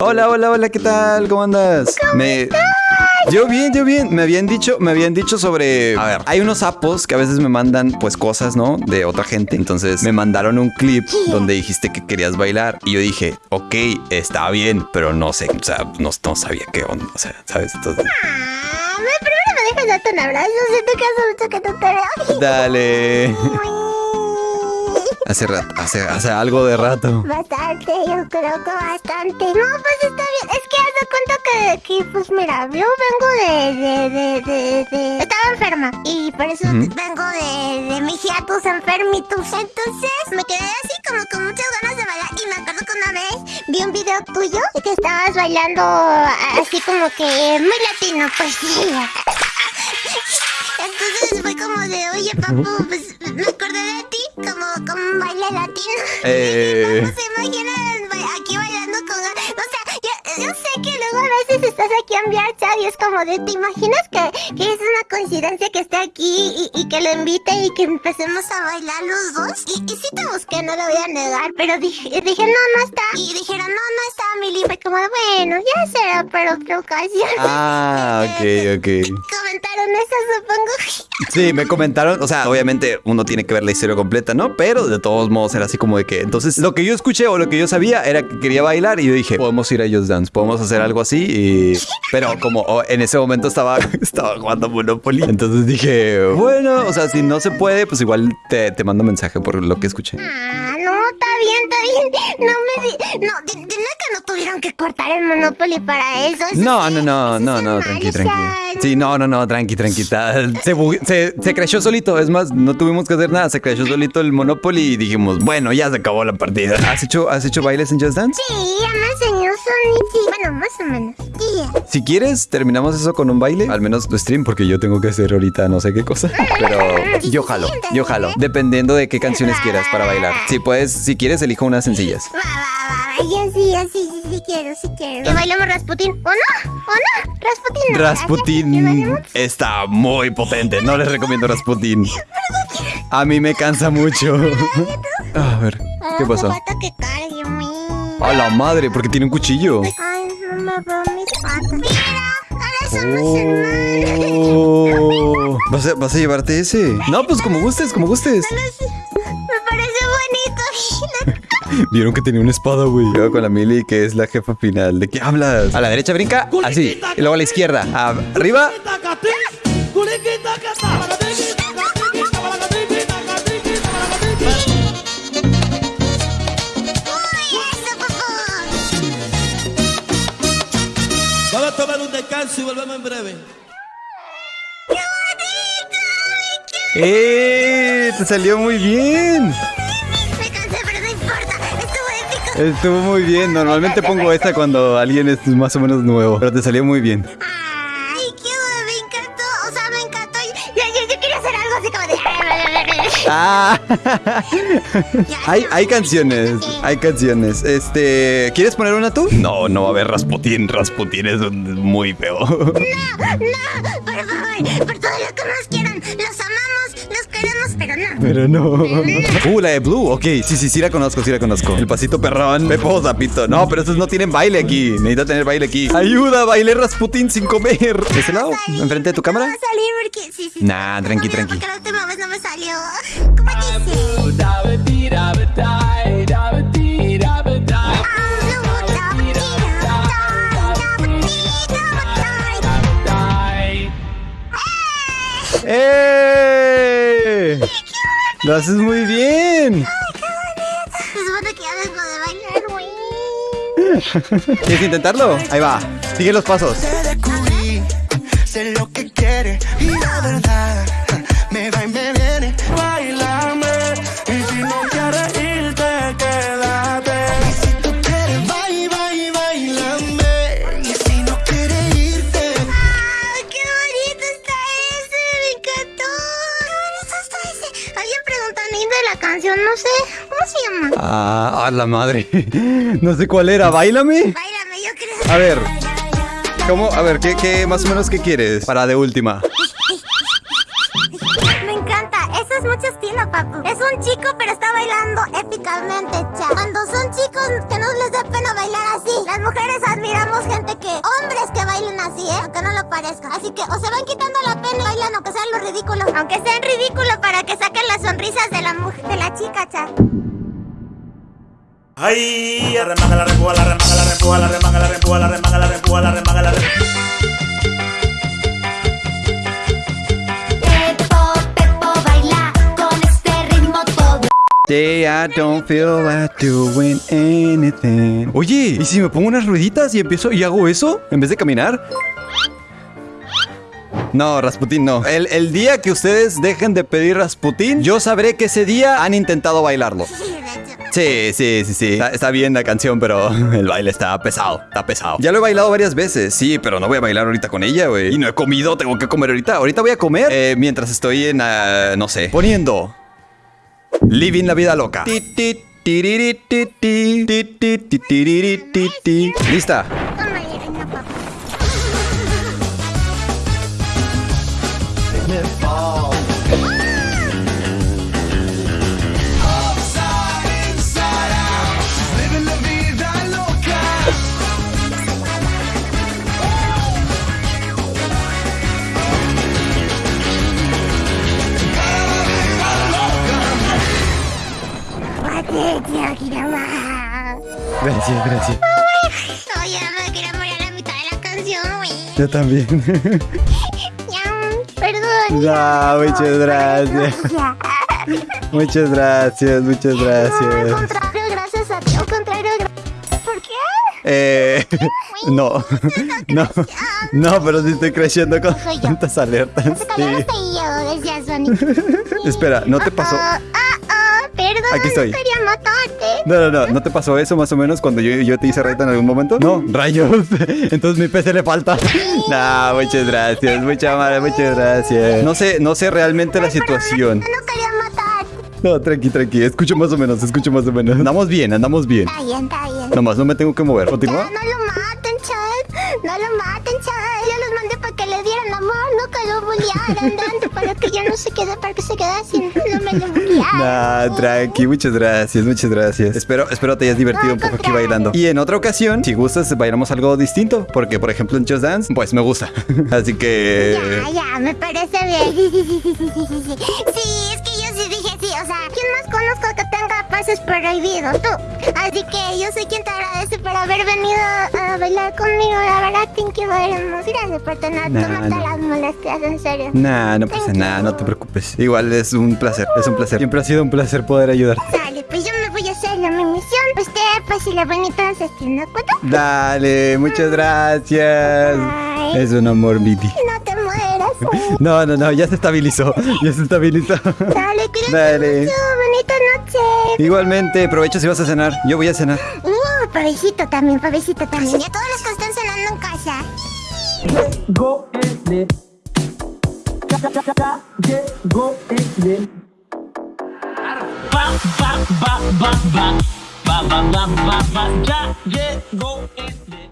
Hola, hola, hola, ¿qué tal? ¿Cómo andas? me... Yo bien, yo bien. Me habían dicho, me habían dicho sobre. A ver, hay unos sapos que a veces me mandan pues cosas, ¿no? De otra gente. Entonces me mandaron un clip donde dijiste que querías bailar. Y yo dije, ok, está bien, pero no sé. O sea, no, no sabía qué onda. O sea, ¿sabes? Entonces. Ah, primero me dejas darte un abrazo. Siento que hace mucho que no te veo. Dale. Hace rato, hace, hace algo de rato. Bastante, yo creo que bastante. No, pues está bien. Es que haz de cuenta que, que pues mira, yo vengo de, de, de, de, de- Estaba enferma. Y por eso vengo de, de mis hiatus enfermitos. Entonces me quedé así como con muchas ganas de bailar. Y me acuerdo que una vez vi un video tuyo que estabas bailando así como que muy latino, pues sí. Entonces fue como de, oye, papu, pues un baile latino. Eh. No se imaginan aquí bailando con... O sea, yo, yo sé que luego a veces estás aquí en VRChat y es como de, ¿te imaginas que, que es una coincidencia que esté aquí y, y que lo invite y que empecemos a bailar los dos? Y, y sí te busqué, no lo voy a negar, pero dije, dije no, no está. Y dijeron, no, no está, Mili. Fue como, bueno, ya será para otra ocasión. Ah, ok, ok. Supongo. Sí, me comentaron, o sea, obviamente uno tiene que ver la historia completa, ¿no? Pero de todos modos era así como de que, entonces lo que yo escuché o lo que yo sabía era que quería bailar y yo dije, podemos ir a Just Dance, podemos hacer algo así y... Pero como oh, en ese momento estaba, estaba jugando Monopoly, entonces dije, bueno, o sea, si no se puede, pues igual te, te mando mensaje por lo que escuché. No me di... No, di- dile que no tuvieron que cortar el Monopoly para eso. Eso No, sí, no, no, no, no, tranqui, tranqui. Sí, no, no, no, tranqui, tranqui. ta- Se, se, se creció solito, es más, no tuvimos que hacer nada, se creció solito el Monopoly y dijimos, bueno, ya se acabó la partida. ¿Has hecho, has hecho bailes en Just Dance? Sí, me enseñó Sonic. Bueno, más o menos. Sí. Si quieres, terminamos eso con un baile, al menos tu stream, porque yo tengo que hacer ahorita no sé qué cosa. Pero yo jalo, yo jalo, dependiendo de qué canciones quieras para bailar. Si puedes, si quieres, elijo unas sencillas. Va, va, va, va. Ya sí, ya sí, sí, sí quiero, sí quiero. Que bailemos Rasputín. ¿O no? ¿O no? Rasputín. no. ¿Que Rasputin está muy potente. No les recomiendo Rasputin. A mí me cansa mucho. A ver, ¿qué pasó? A la madre, porque tiene un cuchillo. Ay, no me veo mis patas. Mira, ahora somos hermanos. Oh. ¿Vas a, vas a llevarte ese? No, pues como gustes, como gustes. Me parece bonito. Vieron que tenía una espada, güey. Luego con la Mili, que es la jefa final. ¿De qué hablas? A la derecha brinca, así. Y luego a la izquierda. Arriba. Vamos a tomar un descanso y volvemos en breve. ¡Eh! Te salió muy bien. Estuvo muy bien. Normalmente pongo esta cuando alguien es más o menos nuevo. Pero te salió muy bien. Ah. hay, hay canciones. Hay canciones. Este. ¿Quieres poner una tú? No, no va a haber Rasputin. Rasputin es muy feo. No, no, por favor, por todo lo que nos quieran. Los amamos, los queremos, pero no. Pero no. Uh, la de Blue. Ok, sí, sí, sí la conozco, sí la conozco. El pasito perrón. Pepo Zapito. No, pero esos no tienen baile aquí. Necesita tener baile aquí. Ayuda, bailé Rasputin sin comer. ¿De ese lado? ¿Enfrente de tu No cámara? va a salir porque. Sí, sí. Nah, tranqui, No, tranqui. Porque la última vez no me salió. ¡Eh! Lo haces muy bien. ¿Quieres intentarlo? Ahí va. Sigue los pasos. Sé lo que y la verdad a la madre. No sé cuál era. Báilame. Báilame, yo creo. A ver. ¿Cómo? A ver, ¿qué, qué más o menos qué quieres? Para de última. Me encanta. Eso es mucho estilo, papu. Es un chico, pero está bailando épicamente, cha. Cuando son chicos, que no les da pena bailar así. Las mujeres admiramos gente que... Hombres que bailen así, ¿eh? Aunque no lo parezca. Así que o se van quitando la pena y bailan, aunque sean los ridículos. Aunque sean ridículos para que saquen las sonrisas de la mujer, de la chica, cha. Ay, la remanga, la rempuja, la remanga, la rempuja, la remanga, la rempuja, la remanga, la rempuja, la remanga, la remanga. Pepo, Pepo, baila con este ritmo todo. Day I don't feel like doing anything. Oye, ¿y si me pongo unas rueditas y empiezo y hago eso en vez de caminar? No, Rasputín no. El, el día que ustedes dejen de pedir Rasputín, yo sabré que ese día han intentado bailarlo. Sí, sí, sí, sí. Está, está bien la canción, pero el baile está pesado, está pesado. Ya lo he bailado varias veces, sí, pero no voy a bailar ahorita con ella, güey. Y no he comido, tengo que comer ahorita. Ahorita voy a comer eh, mientras estoy en, ah, no sé, poniendo Living la vida loca. Ti, Gracias, gracias. No, ya me quiero morir a la mitad de la canción, güey. Yo también. Ya, perdón. No, muchas gracias. Muchas gracias, muchas No, al gracias. contrario, gracias a ti. Al contrario, gra- ¿por qué? Eh, no, no, no, pero sí estoy creciendo con tantas alertas. Sí. Espera, ¿no te pasó? Aquí estoy. no quería matarte. No, no, no, ¿no te pasó eso más o menos cuando yo, yo te hice raid en algún momento? No, rayos. Entonces mi PC le falta. No, muchas gracias, muchas madre, muchas gracias. No sé, no sé realmente la situación. No quería matarte. No, tranqui, tranqui, escucho más o menos, escucho más o menos. Andamos bien, andamos bien. Está bien, está bien. Nomás no me tengo que mover. Ya, ¿Continúa? no lo maten, chat. No lo maten, chat. Que lo bullearan tanto para que ya no se quede, para que se quede así. No me lo bullearan. Nah, tranqui, muchas gracias, muchas gracias. Espero, espero te hayas divertido No, un poco aquí bailando. Y en otra ocasión, si gustas, bailamos algo distinto. Porque, por ejemplo, en Just Dance, pues me gusta. Así que. Ya, ya, me parece bien. Sí, sí, sí, sí, sí, sí, sea, ¿quién más conozco que tenga pases prohibidos? Tú. Así que yo soy quien te agradece por haber venido a bailar conmigo. La verdad, thank you very much. Gracias por tener, Nah, tomarte no. las molestias, en serio. Nah, no pasa nada, no te preocupes. Igual es un placer, es un placer. Siempre ha sido un placer poder ayudarte. Dale, pues yo me voy a hacer la mi misión. Usted, pues si la bonita se ¿de acuerdo? Dale, muchas gracias. Bye. Es un amor. No güey. No, no, no, ya se estabilizó. Ya se estabilizó. Dale, cuídate Dale. mucho. Bonita noche. Igualmente, aprovecho si vas a cenar. Yo voy a cenar. Uh, pavecito también, pavecito también. Y a todos los que están cenando en casa. Go in it. Ya, ya, ya, ya, ya, go in it. Ba, ba, ba, ba, ba. Ba, ba, ba, ba, ba, ya, ya, go in